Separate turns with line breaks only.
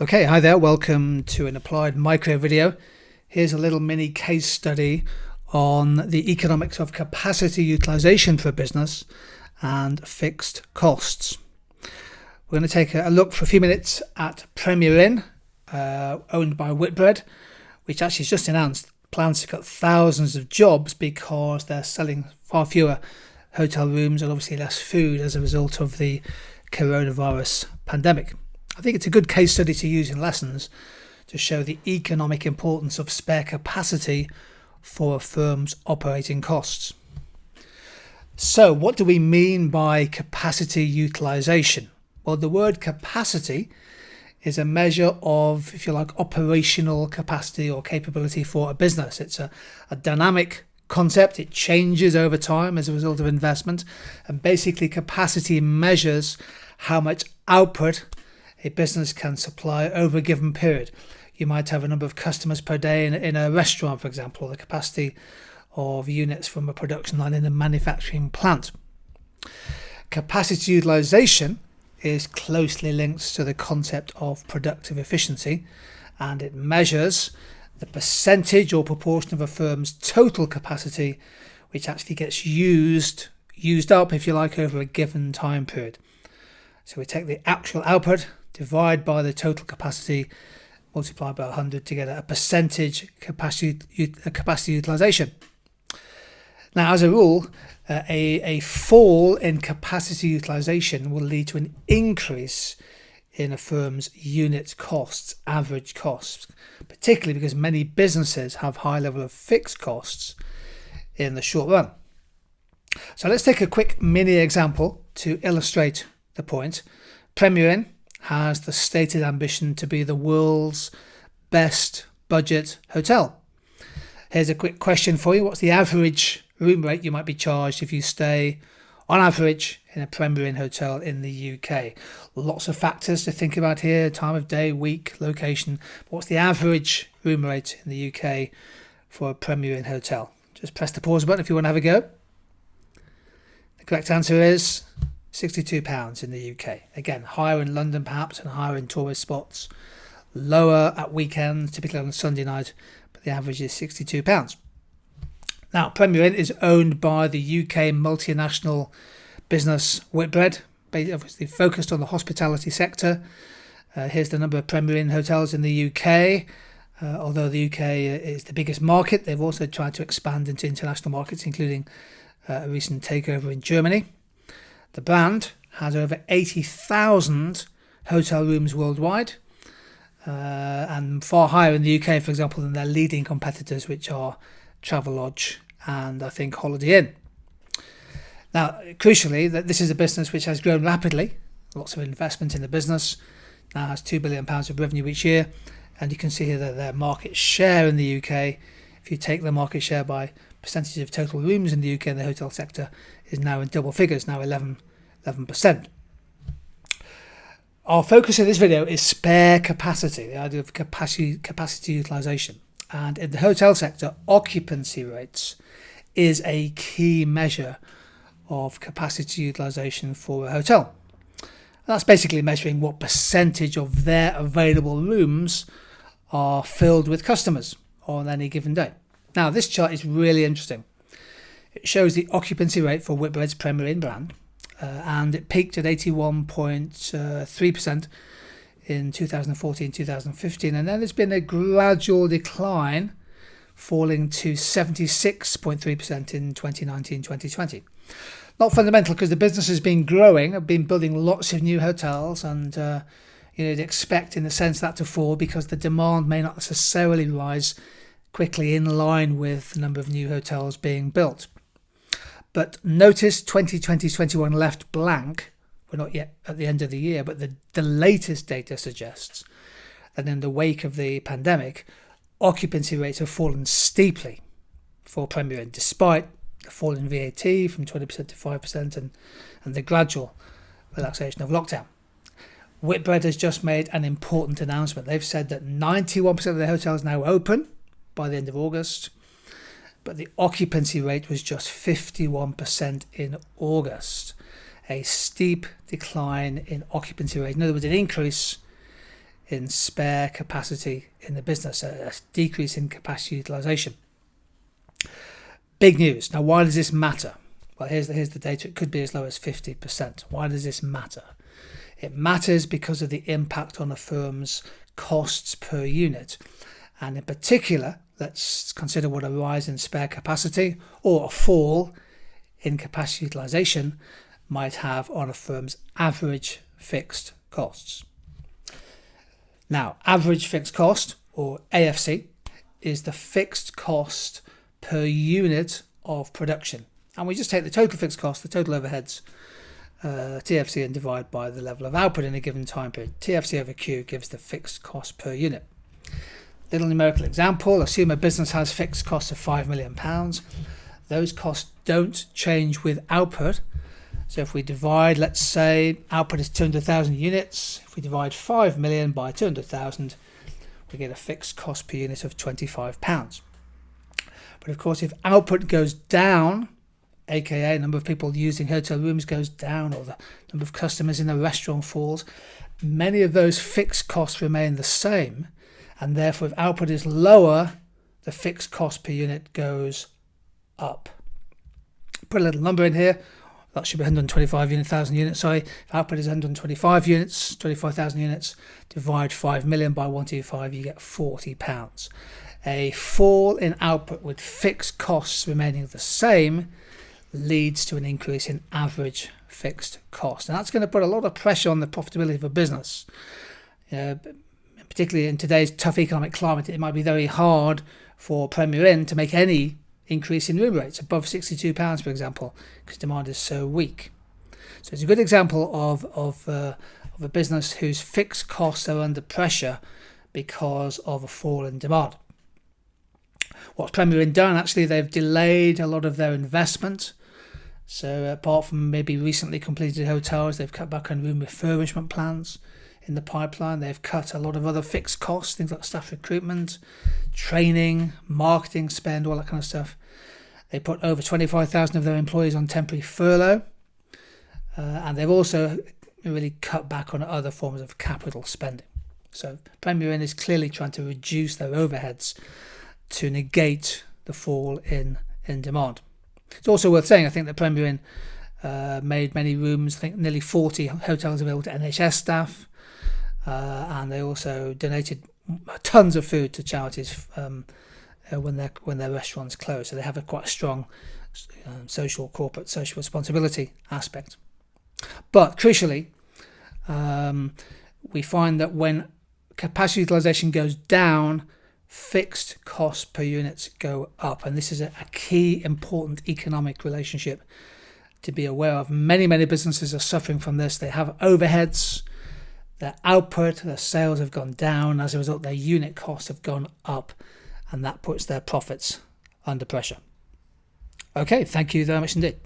Okay, hi there, welcome to an applied micro video. Here's a little mini case study on the economics of capacity utilization for a business and fixed costs. We're going to take a look for a few minutes at Premier Inn, uh, owned by Whitbread, which actually has just announced plans to cut thousands of jobs because they're selling far fewer hotel rooms and obviously less food as a result of the coronavirus pandemic. I think it's a good case study to use in lessons to show the economic importance of spare capacity for a firm's operating costs. So, what do we mean by capacity utilization? Well, the word capacity is a measure of, if you like, operational capacity or capability for a business. It's a, a dynamic concept, it changes over time as a result of investment, and basically, capacity measures how much output a business can supply over a given period. You might have a number of customers per day in, in a restaurant, for example, or the capacity of units from a production line in a manufacturing plant. Capacity utilization is closely linked to the concept of productive efficiency and it measures the percentage or proportion of a firm's total capacity which actually gets used used up if you like over a given time period. So we take the actual output divide by the total capacity, multiply by 100 to get a percentage capacity, capacity utilization. Now, as a rule, uh, a, a fall in capacity utilization will lead to an increase in a firm's unit costs, average costs, particularly because many businesses have high level of fixed costs in the short run. So let's take a quick mini example to illustrate the point. Premier Inn has the stated ambition to be the world's best budget hotel. Here's a quick question for you. What's the average room rate you might be charged if you stay on average in a Premier Inn hotel in the UK? Lots of factors to think about here, time of day, week, location. What's the average room rate in the UK for a Premier Inn hotel? Just press the pause button if you want to have a go. The correct answer is £62 in the UK. Again, higher in London perhaps and higher in tourist spots. Lower at weekends, typically on Sunday night, but the average is £62. Now, Premier Inn is owned by the UK multinational business Whitbread, obviously focused on the hospitality sector. Uh, here's the number of Premier Inn hotels in the UK. Uh, although the UK is the biggest market, they've also tried to expand into international markets, including uh, a recent takeover in Germany. The brand has over 80,000 hotel rooms worldwide uh, and far higher in the UK, for example, than their leading competitors, which are Travelodge and I think Holiday Inn. Now, crucially, that this is a business which has grown rapidly, lots of investment in the business, now has £2 billion of revenue each year, and you can see here that their market share in the UK, if you take the market share by percentage of total rooms in the UK in the hotel sector, is now in double figures, now 11, 11%. Our focus in this video is spare capacity, the idea of capacity, capacity utilization. And in the hotel sector, occupancy rates is a key measure of capacity utilization for a hotel. That's basically measuring what percentage of their available rooms are filled with customers on any given day. Now, this chart is really interesting. It shows the occupancy rate for Whitbread's Premier Inn brand, uh, and it peaked at 81.3% in 2014 2015, and then there's been a gradual decline, falling to 76.3% in 2019 2020. Not fundamental because the business has been growing, have been building lots of new hotels, and uh, you know, you'd expect in the sense that to fall because the demand may not necessarily rise quickly in line with the number of new hotels being built. But notice 2020-21 left blank. We're not yet at the end of the year, but the, the latest data suggests that in the wake of the pandemic, occupancy rates have fallen steeply for Premier Inn, despite the fall in VAT from 20% to 5% and, and the gradual relaxation of lockdown. Whitbread has just made an important announcement. They've said that 91% of their hotels now open by the end of August but the occupancy rate was just 51% in August. A steep decline in occupancy rate. In other words, an increase in spare capacity in the business, a, decrease in capacity utilization. Big news. Now, why does this matter? Well, here's the, here's the data. It could be as low as 50%. Why does this matter? It matters because of the impact on a firm's costs per unit. And in particular, let's consider what a rise in spare capacity or a fall in capacity utilization might have on a firm's average fixed costs. Now, average fixed cost, or AFC, is the fixed cost per unit of production. And we just take the total fixed cost, the total overheads, uh, TFC, and divide by the level of output in a given time period. TFC over Q gives the fixed cost per unit. Little numerical example assume a business has fixed costs of £5 million. Those costs don't change with output. So if we divide, let's say output is 200,000 units, if we divide 5 million by 200,000, we get a fixed cost per unit of 25 pounds. But of course, if output goes down, aka number of people using hotel rooms goes down or the number of customers in a restaurant falls, many of those fixed costs remain the same. And therefore, if output is lower, the fixed cost per unit goes up. Put a little number in here. That should be 125 unit, thousand units. Sorry, if output is 125 units, 25,000 units, divide 5 million by 125, you get 40 pounds a fall in output with fixed costs remaining the same leads to an increase in average fixed cost. And that's going to put a lot of pressure on the profitability of a business. Uh, particularly in today's tough economic climate, it might be very hard for Premier Inn to make any increase in room rates above £62, for example, because demand is so weak. So it's a good example of, of, uh, of a business whose fixed costs are under pressure because of a fall in demand. What's Premier Inn done? Actually, they've delayed a lot of their investment. So apart from maybe recently completed hotels, they've cut back on room refurbishment plans in the pipeline. They've cut a lot of other fixed costs, things like staff recruitment, training, marketing spend, all that kind of stuff. They put over 25,000 of their employees on temporary furlough. Uh, and they've also really cut back on other forms of capital spending. So Premier Inn is clearly trying to reduce their overheads to negate the fall in, in demand. It's also worth saying, I think that Premier Inn uh, made many rooms, I think nearly 40 hotels available to NHS staff, uh, and they also donated tons of food to charities um, uh, when their when their restaurants closed. So they have a quite strong um, social, corporate, social responsibility aspect. But crucially, um, we find that when capacity utilization goes down, fixed costs per unit go up. And this is a, a, key important economic relationship to be aware of. Many, many businesses are suffering from this. They have overheads, their output, their sales have gone down. As a result, their unit costs have gone up, and that puts their profits under pressure. Okay, thank you very much indeed.